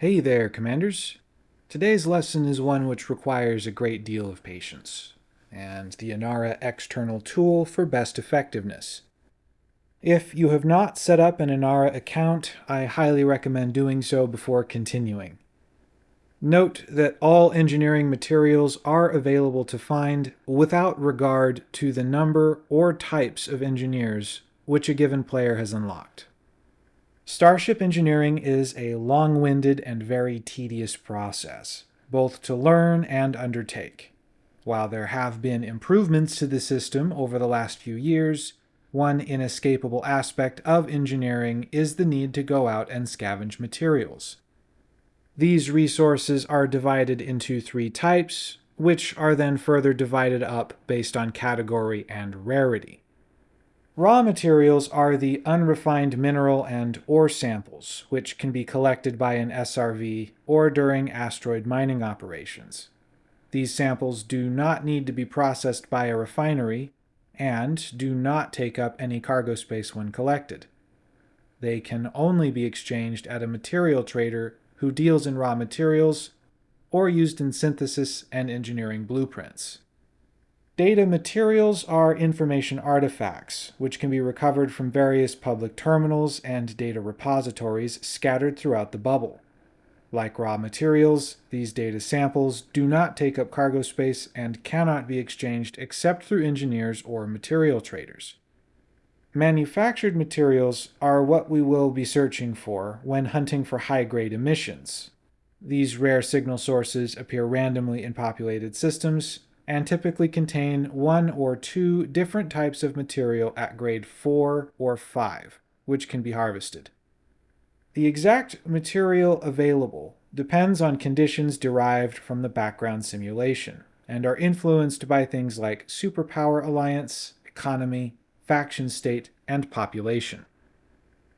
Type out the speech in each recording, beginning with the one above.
Hey there, Commanders. Today's lesson is one which requires a great deal of patience, and the Inara external tool for best effectiveness. If you have not set up an Inara account, I highly recommend doing so before continuing. Note that all engineering materials are available to find without regard to the number or types of engineers which a given player has unlocked. Starship engineering is a long-winded and very tedious process, both to learn and undertake. While there have been improvements to the system over the last few years, one inescapable aspect of engineering is the need to go out and scavenge materials. These resources are divided into three types, which are then further divided up based on category and rarity. Raw materials are the unrefined mineral and ore samples, which can be collected by an SRV or during asteroid mining operations. These samples do not need to be processed by a refinery and do not take up any cargo space when collected. They can only be exchanged at a material trader who deals in raw materials or used in synthesis and engineering blueprints. Data materials are information artifacts, which can be recovered from various public terminals and data repositories scattered throughout the bubble. Like raw materials, these data samples do not take up cargo space and cannot be exchanged except through engineers or material traders. Manufactured materials are what we will be searching for when hunting for high-grade emissions. These rare signal sources appear randomly in populated systems and typically contain one or two different types of material at grade 4 or 5, which can be harvested. The exact material available depends on conditions derived from the background simulation, and are influenced by things like superpower alliance, economy, faction state, and population.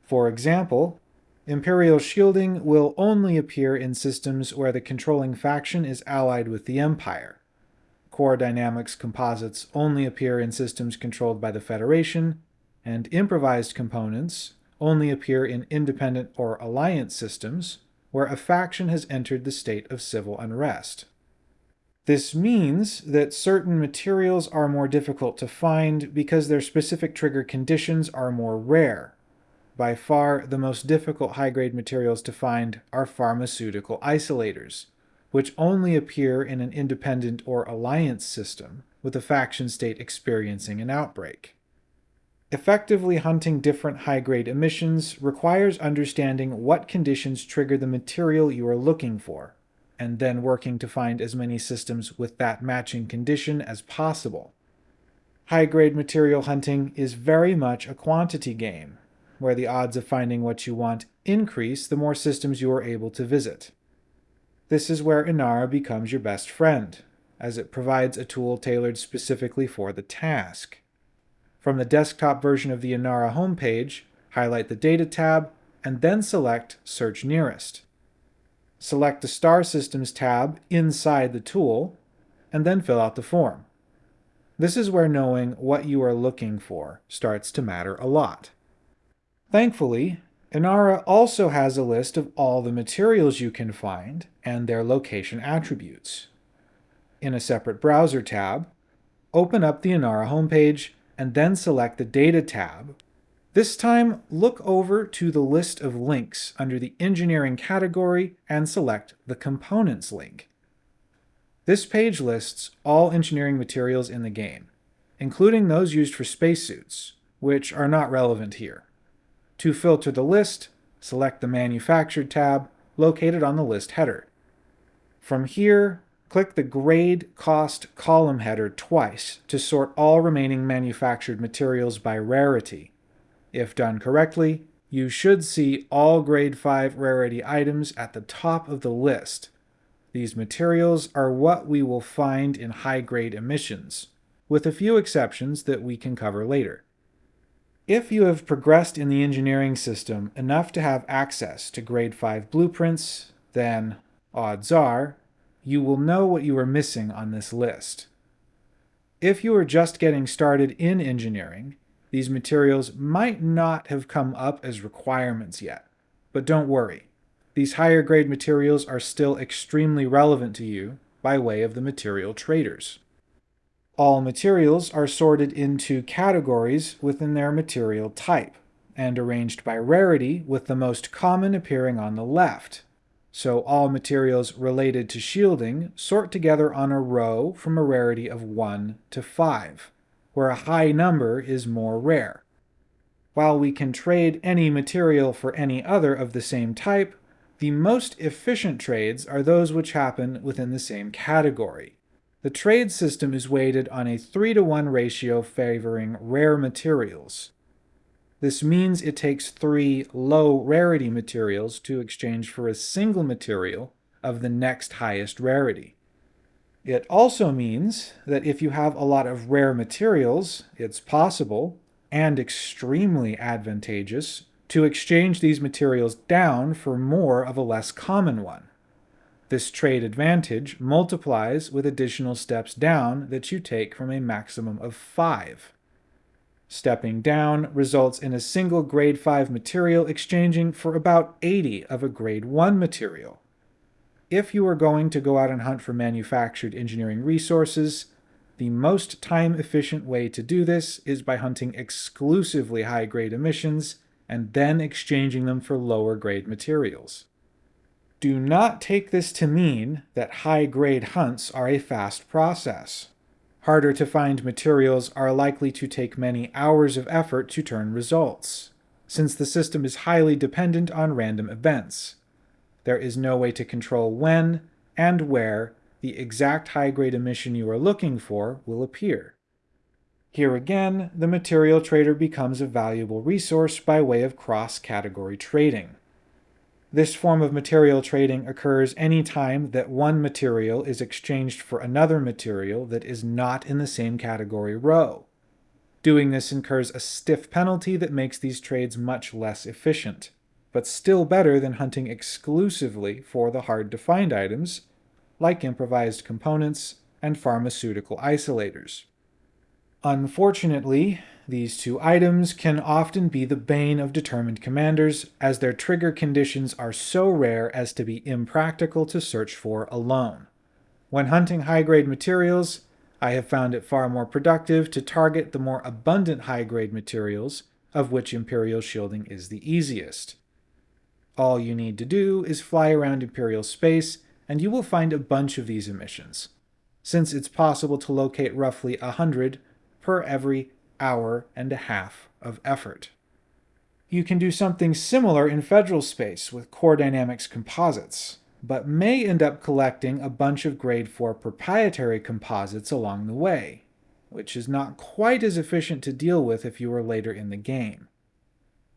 For example, Imperial shielding will only appear in systems where the controlling faction is allied with the Empire. Core dynamics composites only appear in systems controlled by the Federation, and improvised components only appear in independent or alliance systems where a faction has entered the state of civil unrest. This means that certain materials are more difficult to find because their specific trigger conditions are more rare. By far, the most difficult high-grade materials to find are pharmaceutical isolators, which only appear in an independent or alliance system, with a faction state experiencing an outbreak. Effectively hunting different high-grade emissions requires understanding what conditions trigger the material you are looking for, and then working to find as many systems with that matching condition as possible. High-grade material hunting is very much a quantity game, where the odds of finding what you want increase the more systems you are able to visit. This is where Inara becomes your best friend, as it provides a tool tailored specifically for the task. From the desktop version of the Inara homepage, highlight the Data tab, and then select Search Nearest select the Star Systems tab inside the tool, and then fill out the form. This is where knowing what you are looking for starts to matter a lot. Thankfully, Inara also has a list of all the materials you can find and their location attributes. In a separate browser tab, open up the Inara homepage and then select the Data tab this time, look over to the list of links under the Engineering category and select the Components link. This page lists all engineering materials in the game, including those used for spacesuits, which are not relevant here. To filter the list, select the Manufactured tab located on the list header. From here, click the Grade Cost column header twice to sort all remaining manufactured materials by rarity. If done correctly, you should see all grade 5 rarity items at the top of the list. These materials are what we will find in high-grade emissions, with a few exceptions that we can cover later. If you have progressed in the engineering system enough to have access to grade 5 blueprints, then, odds are, you will know what you are missing on this list. If you are just getting started in engineering, these materials might not have come up as requirements yet, but don't worry. these higher grade materials are still extremely relevant to you by way of the material traders. All materials are sorted into categories within their material type and arranged by rarity with the most common appearing on the left. So all materials related to shielding sort together on a row from a rarity of 1 to 5, where a high number is more rare. While we can trade any material for any other of the same type, the most efficient trades are those which happen within the same category. The trade system is weighted on a 3 to 1 ratio favoring rare materials. This means it takes three low rarity materials to exchange for a single material of the next highest rarity. It also means that if you have a lot of rare materials, it's possible, and extremely advantageous, to exchange these materials down for more of a less common one. This trade advantage multiplies with additional steps down that you take from a maximum of 5. Stepping down results in a single grade 5 material exchanging for about 80 of a grade 1 material. If you are going to go out and hunt for manufactured engineering resources, the most time-efficient way to do this is by hunting exclusively high-grade emissions and then exchanging them for lower-grade materials. Do not take this to mean that high-grade hunts are a fast process. Harder to find materials are likely to take many hours of effort to turn results, since the system is highly dependent on random events. There is no way to control when and where the exact high-grade emission you are looking for will appear. Here again, the material trader becomes a valuable resource by way of cross-category trading. This form of material trading occurs any time that one material is exchanged for another material that is not in the same category row. Doing this incurs a stiff penalty that makes these trades much less efficient, but still better than hunting exclusively for the hard-to-find items, like improvised components and pharmaceutical isolators. Unfortunately, these two items can often be the bane of determined commanders, as their trigger conditions are so rare as to be impractical to search for alone. When hunting high-grade materials, I have found it far more productive to target the more abundant high-grade materials, of which Imperial shielding is the easiest. All you need to do is fly around Imperial space, and you will find a bunch of these emissions, since it's possible to locate roughly a hundred per every hour and a half of effort. You can do something similar in federal space with Core Dynamics composites, but may end up collecting a bunch of grade 4 proprietary composites along the way, which is not quite as efficient to deal with if you are later in the game.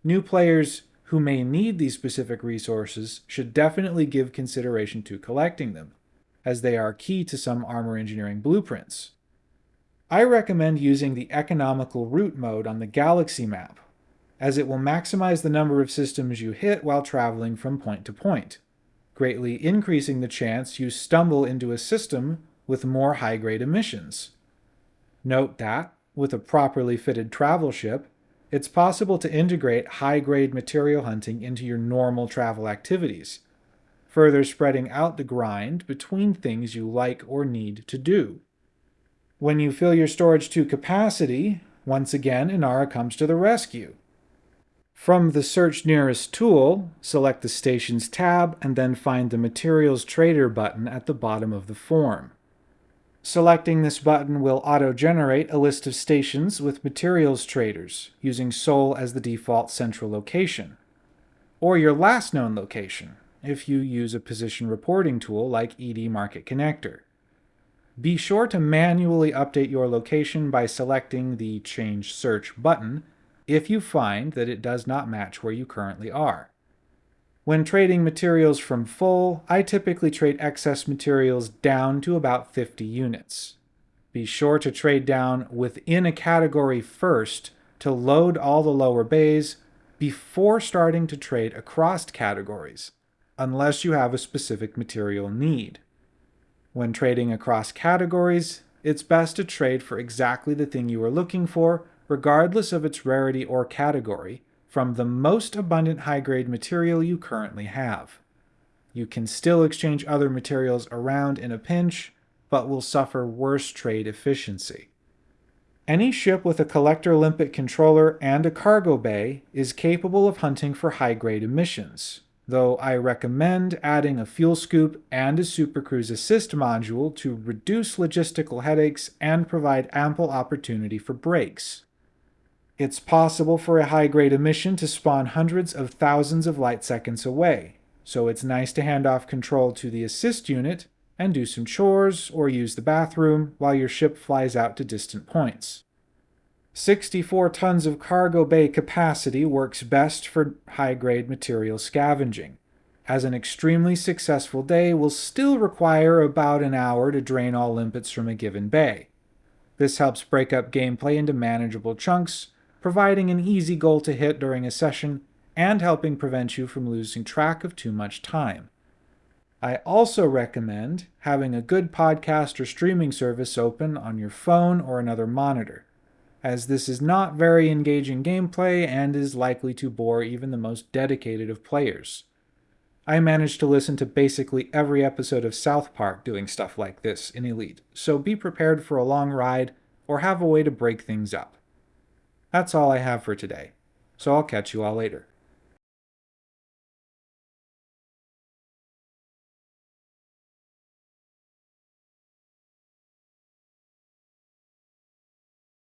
New players who may need these specific resources should definitely give consideration to collecting them, as they are key to some armor engineering blueprints. I recommend using the economical route mode on the galaxy map, as it will maximize the number of systems you hit while traveling from point to point, greatly increasing the chance you stumble into a system with more high-grade emissions. Note that, with a properly fitted travel ship, it's possible to integrate high-grade material hunting into your normal travel activities, further spreading out the grind between things you like or need to do. When you fill your storage to capacity, once again Inara comes to the rescue. From the Search Nearest tool, select the Stations tab and then find the Materials Trader button at the bottom of the form. Selecting this button will auto-generate a list of stations with materials traders, using Sol as the default central location. Or your last known location, if you use a position reporting tool like ED Market Connector. Be sure to manually update your location by selecting the Change Search button if you find that it does not match where you currently are. When trading materials from full, I typically trade excess materials down to about 50 units. Be sure to trade down within a category first to load all the lower bays before starting to trade across categories, unless you have a specific material need. When trading across categories, it's best to trade for exactly the thing you are looking for, regardless of its rarity or category, from the most abundant high-grade material you currently have. You can still exchange other materials around in a pinch, but will suffer worse trade efficiency. Any ship with a collector limpet controller and a cargo bay is capable of hunting for high-grade emissions, though I recommend adding a fuel scoop and a supercruise assist module to reduce logistical headaches and provide ample opportunity for breaks. It's possible for a high-grade emission to spawn hundreds of thousands of light seconds away, so it's nice to hand off control to the assist unit and do some chores or use the bathroom while your ship flies out to distant points. 64 tons of cargo bay capacity works best for high-grade material scavenging, as an extremely successful day will still require about an hour to drain all limpets from a given bay. This helps break up gameplay into manageable chunks, providing an easy goal to hit during a session and helping prevent you from losing track of too much time. I also recommend having a good podcast or streaming service open on your phone or another monitor, as this is not very engaging gameplay and is likely to bore even the most dedicated of players. I managed to listen to basically every episode of South Park doing stuff like this in Elite, so be prepared for a long ride or have a way to break things up. That's all I have for today, so I'll catch you all later.